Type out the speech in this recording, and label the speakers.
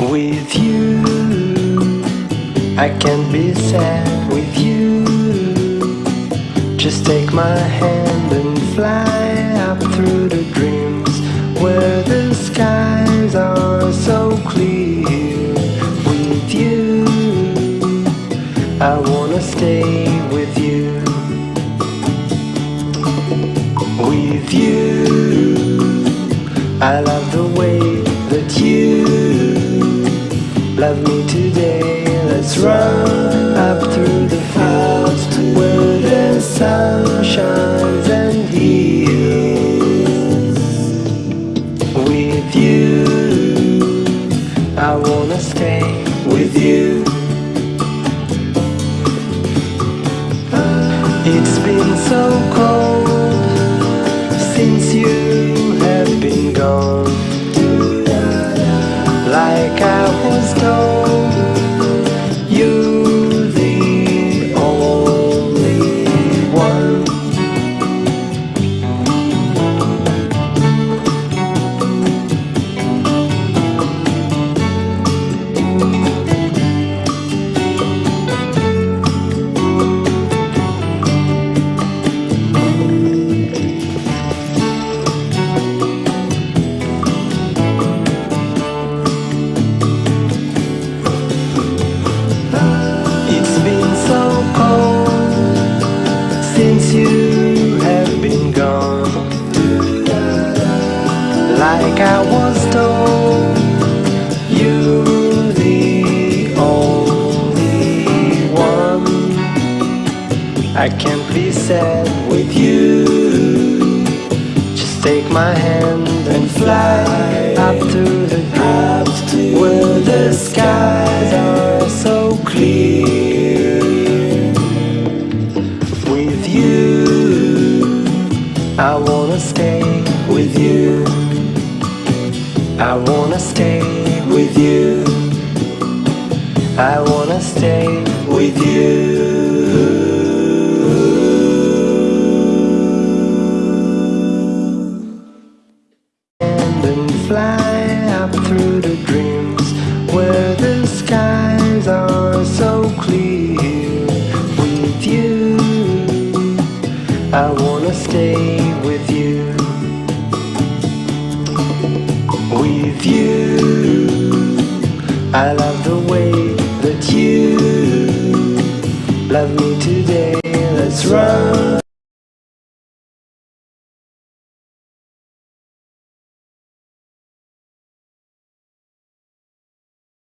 Speaker 1: with you. I can't be sad with you. Just take my hand and fly up through the dreams where the skies are so clear. With you, I wanna stay with you. With you, I love the way that you love me today. Let's run up through the fields where the sun shines and heals. With you, I wanna stay with you. It's been so cold since you have been gone. Since you have been gone. Like I was told, you're the only one. I can't be sad with you. Just take my hand and fly stay with you. I wanna stay with you. I wanna stay with you. And then fly up through the dreams where the skies are so clear. With you, I wanna stay with you. with you. I love the way that you love me today. Let's run.